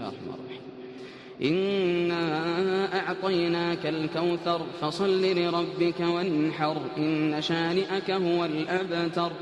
الله الرحمن الرحيم. إنا أعطيناك الكوثر فصل لربك وانحر إن شانئك هو الأبتر